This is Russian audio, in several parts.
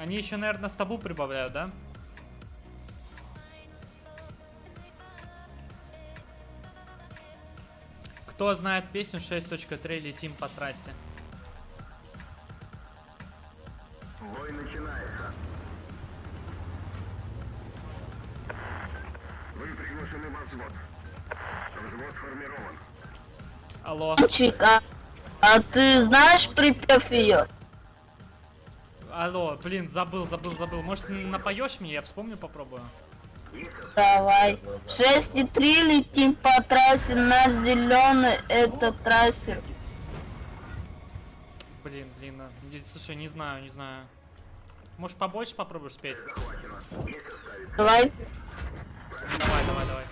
Они еще, наверное, с табу прибавляют, да? Кто знает песню 6.3 летим по трассе? Бой начинается. Вы приглашены во взвод. Взвод сформирован. Алло. Мальчик, а, а ты знаешь припев ее? Алло, блин, забыл, забыл, забыл. Может, напоешь мне, я вспомню, попробую. Давай. 6,3 летим по трассе, наш зеленый это трассер. Блин, блин, а, не- слушай, не знаю, не знаю. Может, побольше попробуешь спеть? Давай. Давай, давай, давай.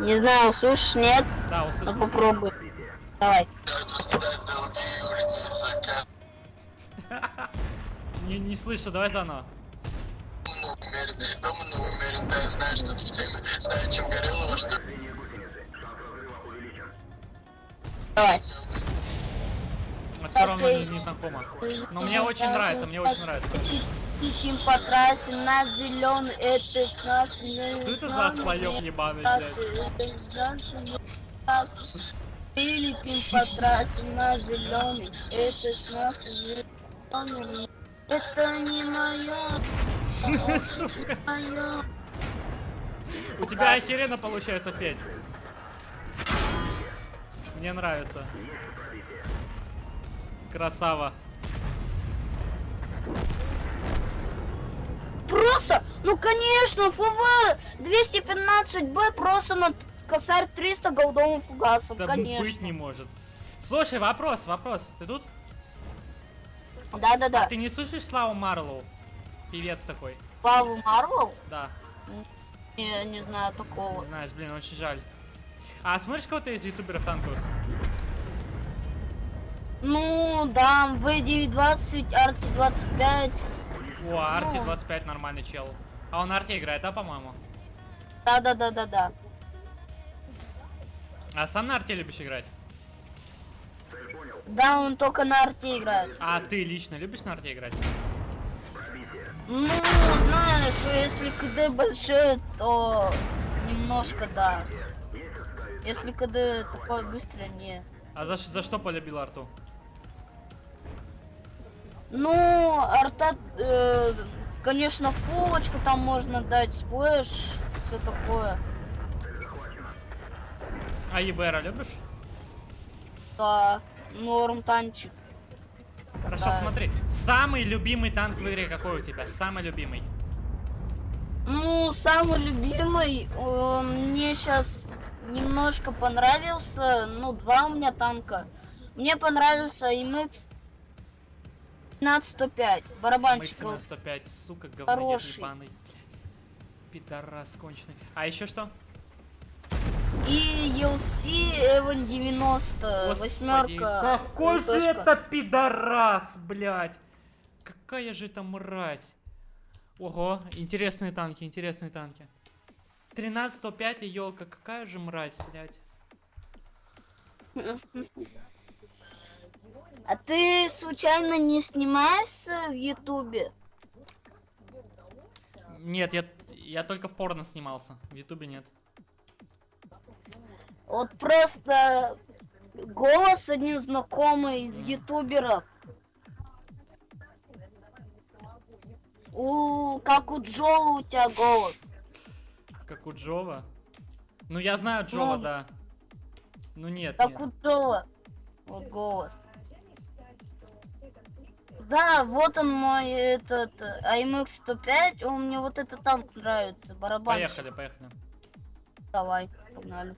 Не знаю, слышишь, нет? Да, Ну услышал. попробуй. Давай. Не, не слышу, давай заново. Дома новый умерен, да, знаю, что ты в теме Знаю, чем горелого, что Линии гусеницы. Шанс разрыва увеличен. Давай. Но все равно не, не знакомо. Но мне очень нравится, мне очень нравится. Летим по трассе, наш зеленый это наш Что это за слоёк ебаный, блядь? Летим по трассе, наш зеленый это зеленый. Это не мое, Сука. мое. У тебя охеренно получается петь. Мне нравится. Красава. Просто, ну конечно, ФВ 215Б просто над косарь 300 голдовым фугасом, Да конечно. быть не может. Слушай, вопрос, вопрос. Ты тут? Да-да-да. Ты не слышишь Славу Марлоу? Певец такой. Павел Марвел? Да. Не, не знаю такого. Знаешь, блин, очень жаль. А смотришь кого-то из ютуберов танковых? Ну, да, В920, Арти 25. О, Арти 25 нормальный чел. А он на арте играет, да, по-моему? Да-да-да-да-да. А сам на арте любишь играть? Да, он только на арте играет. А ты лично любишь на арте играть? Ну, знаешь, если КД большой, то немножко да. Если КД такой быстрый, не. А за, за что полюбил арту? Ну, арта, э, конечно, фулочку там можно дать, splash, все такое. А EBR а любишь? Да, норм танчик. Хорошо, Да. смотри. Самый любимый танк в игре какой у тебя? Самый любимый. Ну, самый любимый, э, мне сейчас немножко понравился, ну, два у меня танка. Мне понравился MX 15105, барабанщик. На 105, сука, Хороший. ебаный. Пидорас конченый. А еще что? И ELC Эван 90, Господи, восьмерка. какой же это пидорас, блядь. Какая же это мразь. Ого, интересные танки, интересные танки. 13.5 и елка, какая же мразь, блядь. А ты случайно не снимаешься в Ютубе? Нет, я, я только в порно снимался, в ютубе нет. Вот просто голос один знакомый из ютуберов. У, как у Джола у тебя голос. Как у Джова. Ну я знаю Джова, Ну. да. Ну нет, Как нет. у Джола. Вот голос. Да, вот он мой этот AMX 105. Он мне вот этот танк нравится. Барабанщик. Поехали, поехали. Давай, погнали.